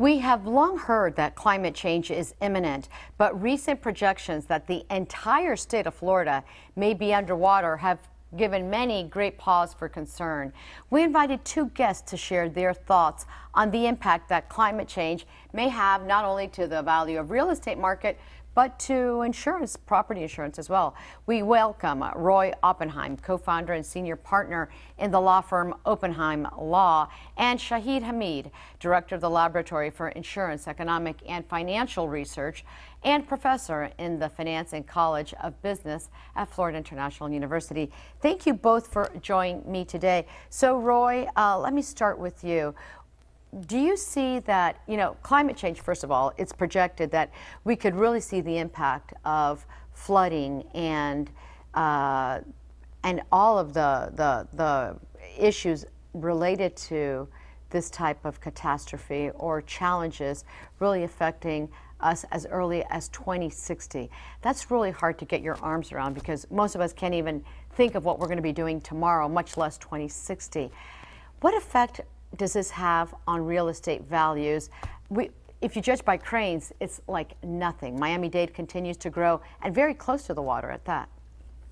We have long heard that climate change is imminent, but recent projections that the entire state of Florida may be underwater have given many great pause for concern. We invited two guests to share their thoughts on the impact that climate change may have not only to the value of real estate market, but to insurance, property insurance as well. We welcome Roy Oppenheim, co-founder and senior partner in the law firm Oppenheim Law, and Shahid Hamid, director of the Laboratory for Insurance, Economic and Financial Research, and professor in the Finance and College of Business at Florida International University. Thank you both for joining me today. So Roy, uh, let me start with you do you see that, you know, climate change, first of all, it's projected that we could really see the impact of flooding and uh, and all of the, the, the issues related to this type of catastrophe or challenges really affecting us as early as 2060. That's really hard to get your arms around because most of us can't even think of what we're going to be doing tomorrow, much less 2060. What effect does this have on real estate values? We, if you judge by cranes, it's like nothing. Miami-Dade continues to grow and very close to the water at that.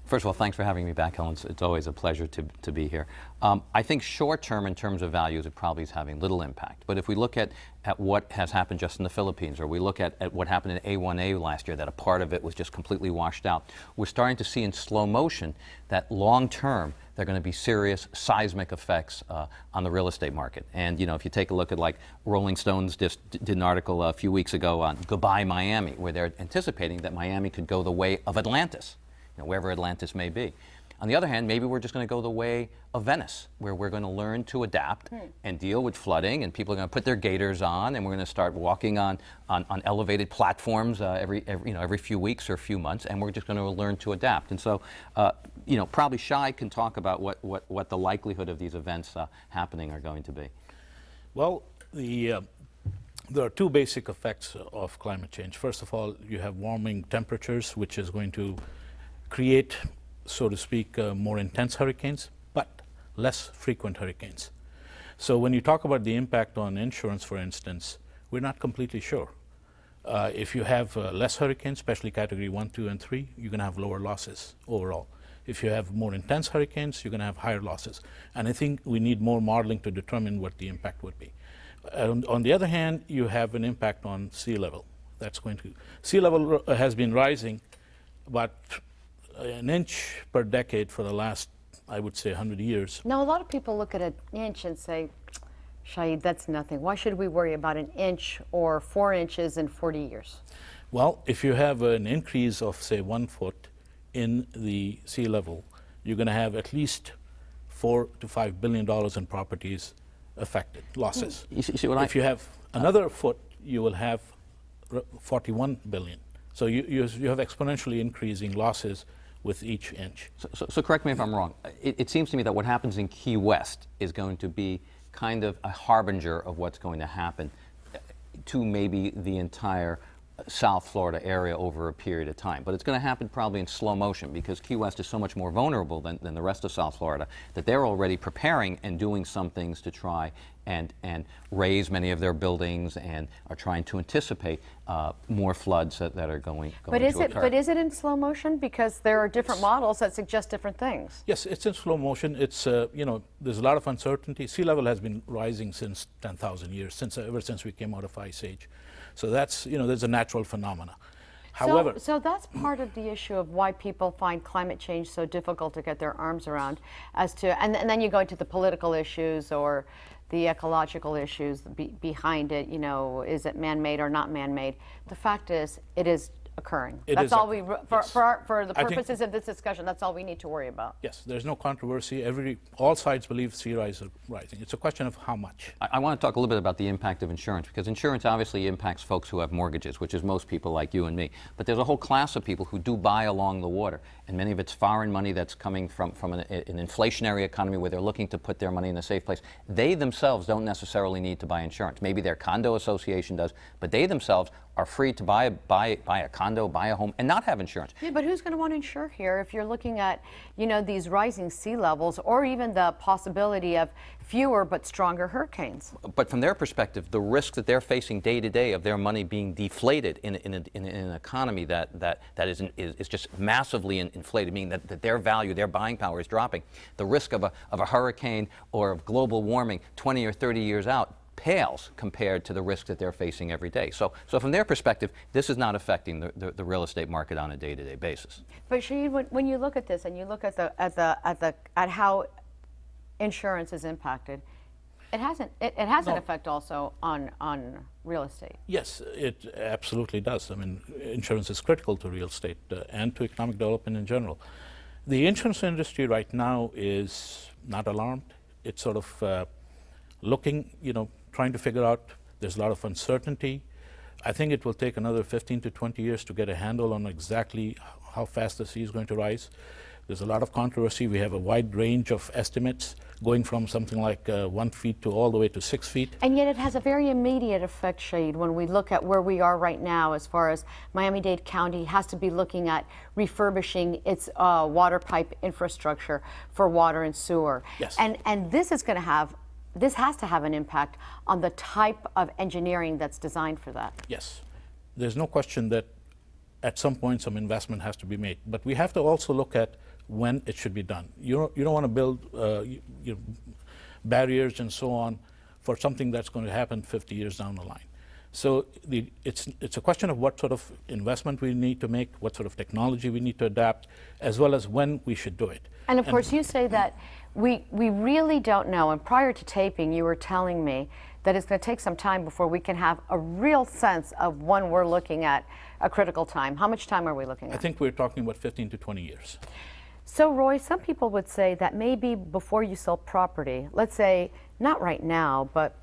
First of all, thanks for having me back, Helen. It's, it's always a pleasure to, to be here. Um, I think short term, in terms of values, it probably is having little impact. But if we look at, at what has happened just in the Philippines, or we look at, at what happened in A1A last year, that a part of it was just completely washed out, we're starting to see in slow motion that long term, there are going to be serious seismic effects uh, on the real estate market. And you know, if you take a look at like Rolling Stones just did an article a few weeks ago on Goodbye Miami, where they're anticipating that Miami could go the way of Atlantis know, wherever Atlantis may be. On the other hand, maybe we're just going to go the way of Venice, where we're going to learn to adapt hmm. and deal with flooding, and people are going to put their gaiters on, and we're going to start walking on, on, on elevated platforms uh, every, every, you know, every few weeks or a few months, and we're just going to learn to adapt. And so, uh, you know, probably Shai can talk about what, what, what the likelihood of these events uh, happening are going to be. Well, the, uh, there are two basic effects of climate change. First of all, you have warming temperatures, which is going to create, so to speak, uh, more intense hurricanes, but less frequent hurricanes. So when you talk about the impact on insurance, for instance, we're not completely sure. Uh, if you have uh, less hurricanes, especially category 1, 2, and 3, you're going to have lower losses overall. If you have more intense hurricanes, you're going to have higher losses. And I think we need more modeling to determine what the impact would be. On, the other hand, you have an impact on sea level. That's going to, sea level has been rising, but an inch per decade for the last, I would say, 100 years. Now, a lot of people look at an inch and say, Shahid, that's nothing. Why should we worry about an inch or four inches in 40 years? Well, if you have an increase of, say, one foot in the sea level, you're going to have at least four to five billion dollars in properties affected, losses. You see, you see if I, you have another uh, foot, you will have 41 billion. So you, you, you have exponentially increasing losses with each inch. So, so, so correct me if I'm wrong. It, it, seems to me that what happens in Key West is going to be kind of a harbinger of what's going to happen to maybe the entire South Florida area over a period of time. But it's going to happen probably in slow motion because Key West is so much more vulnerable than, than the rest of South Florida that they're already preparing and doing some things to try and, and raise many of their buildings and are trying to anticipate uh, more floods that, that are going, going but is to it, occur. But is it in slow motion? Because there are different models that suggest different things. Yes, it's in slow motion. It's, uh, you know, there's a lot of uncertainty. Sea level has been rising since 10,000 years, since, ever since we came out of Ice Age. So that's, you know, there's a natural phenomena. However, so, so, that's part of the issue of why people find climate change so difficult to get their arms around as to, and, and then you go into the political issues or the ecological issues be, behind it, you know, is it man-made or not man-made? The fact is, it is occurring. It that's all we, for, yes. for, our, for, the purposes of this discussion, that's all we need to worry about. Yes, there's no controversy. Every, all sides believe sea rise is rising. It's a question of how much. I, I, want to talk a little bit about the impact of insurance, because insurance obviously impacts folks who have mortgages, which is most people like you and me. But there's a whole class of people who do buy along the water, and many of it's foreign money that's coming from, from an, an inflationary economy where they're looking to put their money in a safe place. They themselves don't necessarily need to buy insurance. Maybe their condo association does, but they themselves are free to buy, buy, buy a condo condo, buy a home, and not have insurance. Yeah, but who's going to want to insure here if you're looking at, you know, these rising sea levels or even the possibility of fewer but stronger hurricanes? But from their perspective, the risk that they're facing day to day of their money being deflated in, in, a, in, in an economy that, that, that is, is, is just massively in, inflated, meaning that, that their value, their buying power is dropping, the risk of a, of a hurricane or of global warming 20 or 30 years out pales compared to the risk that they're facing every day. So, so from their perspective, this is not affecting the, the, the real estate market on a day-to-day basis. But Shahid, when, when you look at this and you look at the at the at the at how insurance is impacted, it hasn't it, it has an effect also on on real estate. Yes, it absolutely does. I mean, insurance is critical to real estate uh, and to economic development in general. The insurance industry right now is not alarmed. It's sort of uh, looking, you know, trying to figure out. There's a lot of uncertainty. I think it will take another 15 to 20 years to get a handle on exactly how fast the sea is going to rise. There's a lot of controversy. We have a wide range of estimates going from something like uh, one feet to all the way to six feet. And yet it has a very immediate effect, Shahid, when we look at where we are right now as far as Miami-Dade County has to be looking at refurbishing its uh, water pipe infrastructure for water and sewer. Yes. And, and this is going to have, this has to have an impact on the type of engineering that's designed for that. Yes. There's no question that at some point some investment has to be made. But we have to also look at when it should be done. You don't, you don't want to build uh, you, you know, barriers and so on for something that's going to happen 50 years down the line. So the, it's, it's a question of what sort of investment we need to make, what sort of technology we need to adapt, as well as when we should do it. And of course, you say that we, we really don't know. And prior to taping, you were telling me that it's going to take some time before we can have a real sense of when we're looking at a critical time. How much time are we looking I think we're talking about 15 to 20 years. So, Roy, some people would say that maybe before you sell property, let's say not right now, but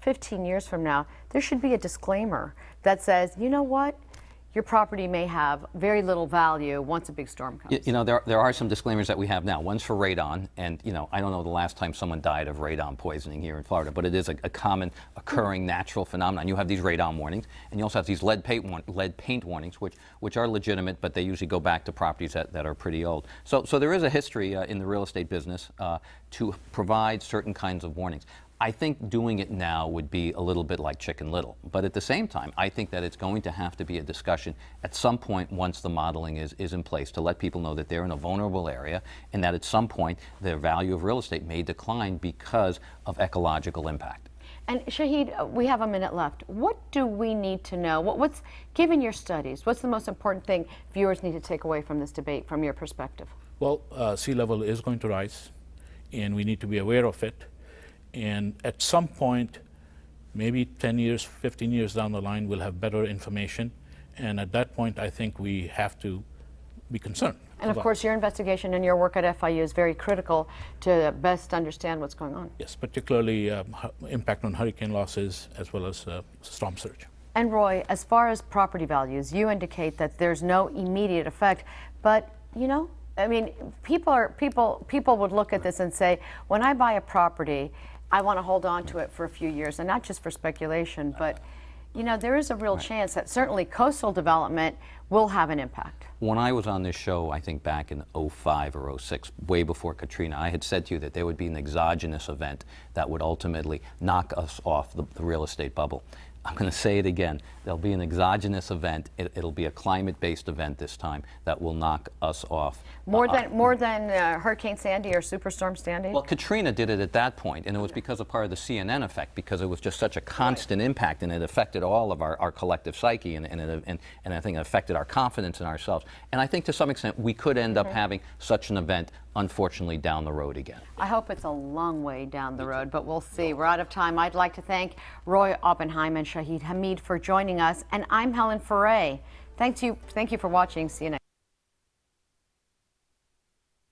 15 years from now, there should be a disclaimer that says, you know what? Your property may have very little value once a big storm comes. You, you know, there, there are some disclaimers that we have now. One's for radon, and you know, I don't know the last time someone died of radon poisoning here in Florida, but it is a, a common occurring natural phenomenon. You have these radon warnings, and you also have these lead paint, war- lead paint warnings, which, which are legitimate, but they usually go back to properties that, that are pretty old. So, so there is a history uh, in the real estate business uh, to provide certain kinds of warnings. I think doing it now would be a little bit like Chicken Little. But at the same time, I think that it's going to have to be a discussion at some point once the modeling is, is in place to let people know that they're in a vulnerable area and that at some point the value of real estate may decline because of ecological impact. And Shahid, uh, we have a minute left. What do we need to know? What, what's, given your studies, what's the most important thing viewers need to take away from this debate from your perspective? Well, uh, sea level is going to rise, and we need to be aware of it. And at some point, maybe 10 years, 15 years down the line, we'll have better information. And at that point, I think we have to be concerned. And of course, your investigation and your work at FIU is very critical to best understand what's going on. Yes, particularly um, impact on hurricane losses as well as uh, storm surge. And Roy, as far as property values, you indicate that there's no immediate effect, but you know, I mean, people are people people would look at this and say, when I buy a property, I want to hold on to it for a few years, and not just for speculation, but you know, there is a real chance that certainly coastal development will have an impact. When I was on this show, I think back in 05 or 06, way before Katrina, I had said to you that there would be an exogenous event that would ultimately knock us off the, the real estate bubble. I'm going to say it again. There'll be an exogenous event. It, it'll be a climate-based event this time that will knock us off. More Uh, than more than uh, Hurricane Sandy or Superstorm Sandy. Well, Katrina did it at that point, and it was because of part of the CNN effect, because it was just such a constant impact, and it affected all of our, our collective psyche, and, and, it, and, and I think it affected our confidence in ourselves. And I think to some extent we could end up having such an event, unfortunately, down the road again. I hope it's a long way down the road, but we'll see. We're out of time. I'd like to thank Roy Oppenheim and Shahid Hamid for joining us, and I'm Helen Ferré. Thank you, thank you for watching. See you next.